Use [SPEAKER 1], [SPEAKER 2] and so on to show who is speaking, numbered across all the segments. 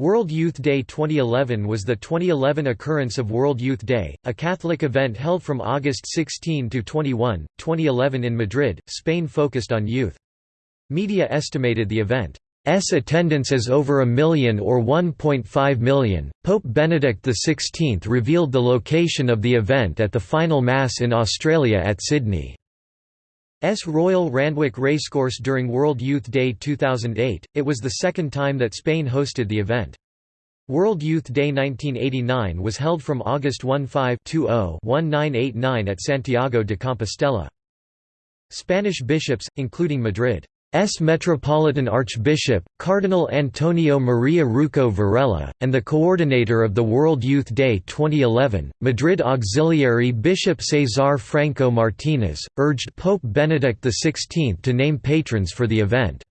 [SPEAKER 1] World Youth Day 2011 was the 2011 occurrence of World Youth Day, a Catholic event held from August 16 to 21, 2011 in Madrid, Spain focused on youth. Media estimated the event's attendance as over a million or 1.5 million. Pope Benedict XVI revealed the location of the event at the final Mass in Australia at Sydney. S Royal Randwick Racecourse during World Youth Day 2008, it was the second time that Spain hosted the event. World Youth Day 1989 was held from August 15-1989 at Santiago de Compostela. Spanish bishops, including Madrid. S. Metropolitan Archbishop, Cardinal Antonio Maria Rouco Varela, and the coordinator of the World Youth Day 2011, Madrid Auxiliary Bishop César Franco Martínez, urged Pope Benedict XVI to name patrons for the event.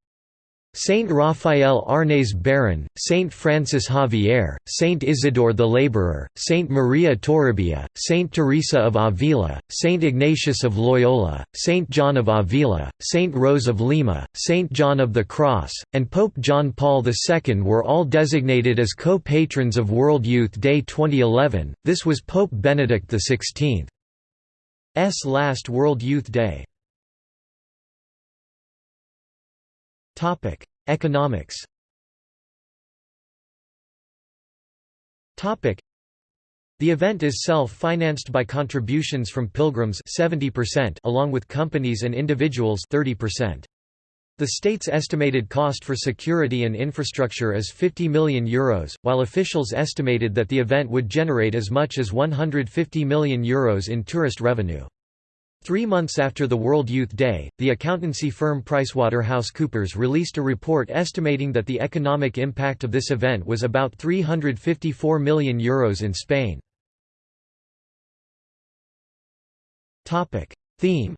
[SPEAKER 1] Saint Raphael Arnaiz Baron, Saint Francis Xavier, Saint Isidore the Laborer, Saint Maria Toribia, Saint Teresa of Avila, Saint Ignatius of Loyola, Saint John of Avila, Saint Rose of Lima, Saint John of the Cross, and Pope John Paul II were all designated as co-patrons of World Youth Day 2011. This was Pope Benedict XVI's last World Youth Day. Topic: Economics. Topic: The event is self-financed by contributions from pilgrims 70% along with companies and individuals 30%. The state's estimated cost for security and infrastructure is €50 million, Euros, while officials estimated that the event would generate as much as €150 million Euros in tourist revenue. Three months after the World Youth Day, the accountancy firm PricewaterhouseCoopers released a report estimating that the economic impact of this event was about €354 million Euros in Spain. Theme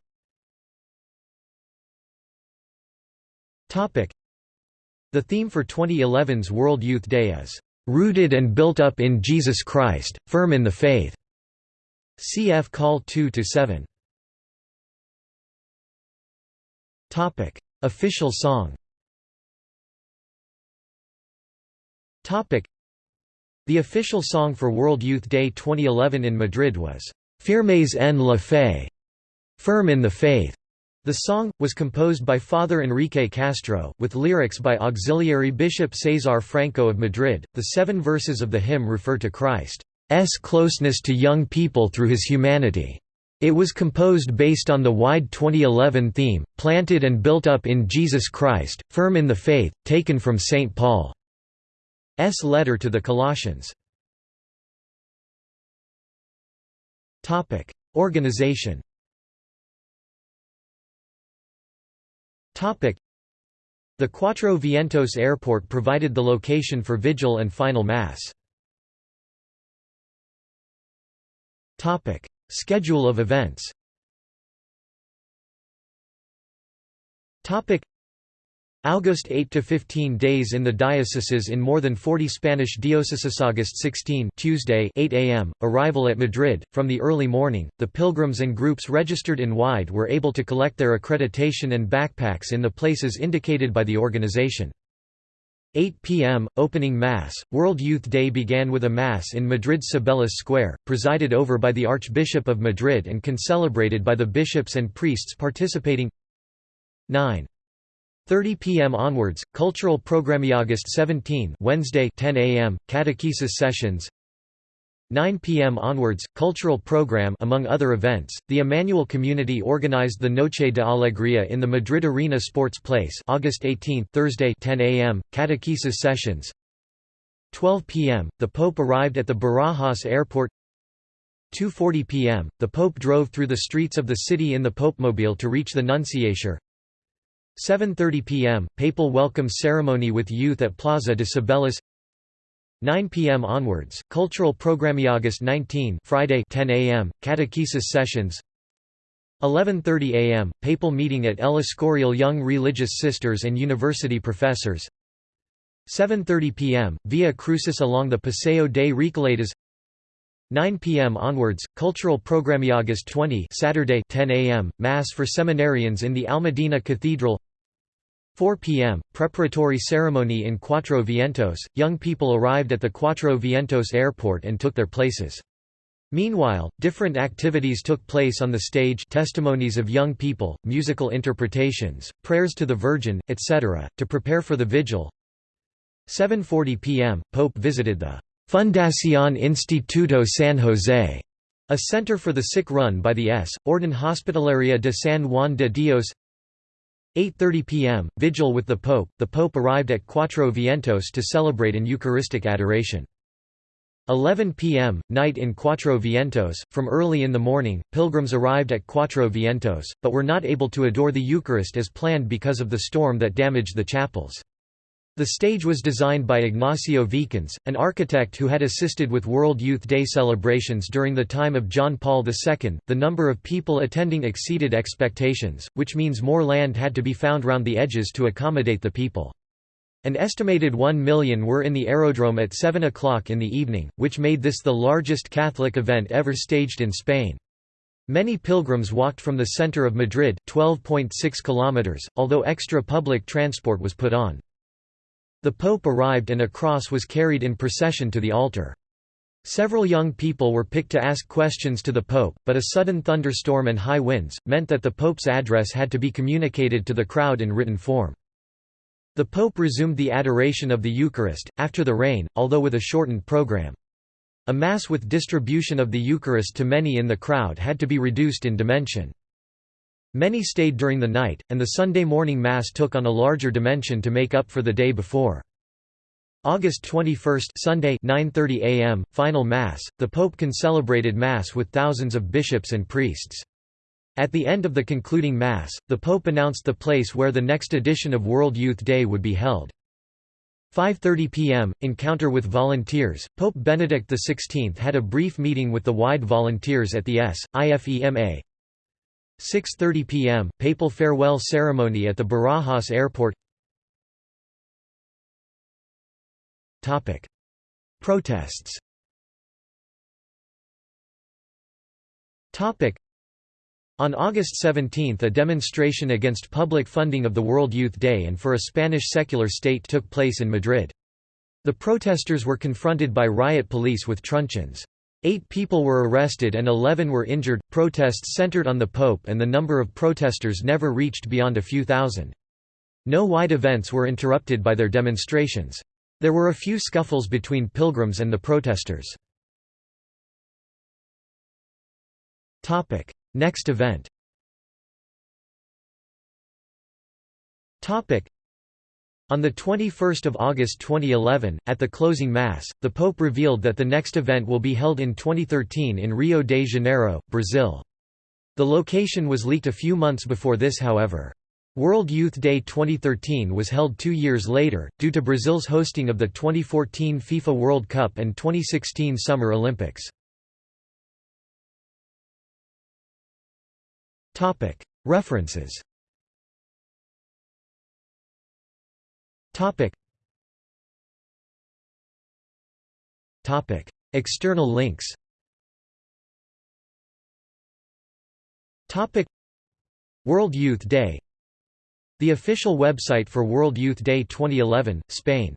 [SPEAKER 1] The theme for 2011's World Youth Day is, "...rooted and built up in Jesus Christ, firm in the faith." Cf. Call 2–7 Topic: Official song. Topic: The official song for World Youth Day 2011 in Madrid was Firmes en la fe, Firm in the Faith. The song, was composed by Father Enrique Castro, with lyrics by Auxiliary Bishop César Franco of Madrid. The seven verses of the hymn refer to Christ's closeness to young people through his humanity. It was composed based on the wide 2011 theme, Planted and Built Up in Jesus Christ, Firm in the Faith, taken from St. Paul's letter to the Colossians. Organization The Cuatro Vientos Airport provided the location for Vigil and Final Mass. Schedule of events. August 8 to 15 days in the dioceses in more than 40 Spanish dioceses August 16 Tuesday 8 a.m. arrival at Madrid. From the early morning the pilgrims and groups registered in WIDE were able to collect their accreditation and backpacks in the places indicated by the organization 8 p.m. Opening Mass. World Youth Day began with a Mass in Madrid's Cibeles Square, presided over by the Archbishop of Madrid and concelebrated by the bishops and priests participating. 9. 30 p.m. onwards, cultural programme August 17 Wednesday 10 a.m. catechesis sessions 9 p.m. onwards, cultural program among other events, the Emmanuel community organized the Noche de Alegría in the Madrid Arena Sports Place August 18 Thursday 10 a.m., catechesis sessions 12 p.m., the Pope arrived at the Barajas airport 2.40 p.m., the Pope drove through the streets of the city in the Popemobile to reach the Nunciature 7.30 p.m., papal welcome ceremony with youth at Plaza de Cibeles 9 p.m. onwards, cultural programme August 19 Friday 10 a.m., catechesis sessions 11.30 a.m., papal meeting at El Escorial Young Religious Sisters and University Professors 7.30 p.m., Via Crucis along the Paseo de Recoletos 9 p.m. onwards, cultural programme August 20 Saturday 10 a.m., Mass for seminarians in the Almudena Cathedral 4 p.m. Preparatory ceremony in Cuatro Vientos. Young people arrived at the Cuatro Vientos airport and took their places. Meanwhile, different activities took place on the stage testimonies of young people, musical interpretations, prayers to the Virgin, etc., to prepare for the vigil. 7.40 p.m., Pope visited the Fundación Instituto San José, a center for the sick run by the S. Orden Hospitalaria de San Juan de Dios 8.30 p.m., vigil with the Pope. The Pope arrived at Cuatro Vientos to celebrate an Eucharistic adoration. 11 p.m., night in Cuatro Vientos. From early in the morning, pilgrims arrived at Cuatro Vientos, but were not able to adore the Eucharist as planned because of the storm that damaged the chapels. The stage was designed by Ignacio Vicens, an architect who had assisted with World Youth Day celebrations during the time of John Paul II. The number of people attending exceeded expectations, which means more land had to be found round the edges to accommodate the people. An estimated 1 million were in the aerodrome at 7 o'clock in the evening, which made this the largest Catholic event ever staged in Spain. Many pilgrims walked from the center of Madrid 12.6 kilometers, although extra public transport was put on. The Pope arrived and a cross was carried in procession to the altar. Several young people were picked to ask questions to the Pope, but a sudden thunderstorm and high winds, meant that the Pope's address had to be communicated to the crowd in written form. The Pope resumed the adoration of the Eucharist, after the rain, although with a shortened program. A Mass with distribution of the Eucharist to many in the crowd had to be reduced in dimension. Many stayed during the night, and the Sunday morning Mass took on a larger dimension to make up for the day before. August 21 Sunday 9:30 a.m. Final Mass. The Pope concelebrated Mass with thousands of bishops and priests. At the end of the concluding Mass, the Pope announced the place where the next edition of World Youth Day would be held. 5.30 p.m. Encounter with volunteers. Pope Benedict XVI had a brief meeting with the WIDE volunteers at the S. IFEMA, 6.30 p.m., papal farewell ceremony at the Barajas airport Topic. Protests Topic. on August 17 a demonstration against public funding of the World Youth Day and for a Spanish secular state took place in Madrid. The protesters were confronted by riot police with truncheons. Eight people were arrested and eleven were injured. Protests centered on the Pope, and the number of protesters never reached beyond a few thousand. No wide events were interrupted by their demonstrations. There were a few scuffles between pilgrims and the protesters. Next event on 21 August 2011, at the closing Mass, the Pope revealed that the next event will be held in 2013 in Rio de Janeiro, Brazil. The location was leaked a few months before this however. World Youth Day 2013 was held two years later, due to Brazil's hosting of the 2014 FIFA World Cup and 2016 Summer Olympics. References Topic. Topic. External links Topic. World Youth Day The official website for World Youth Day 2011, Spain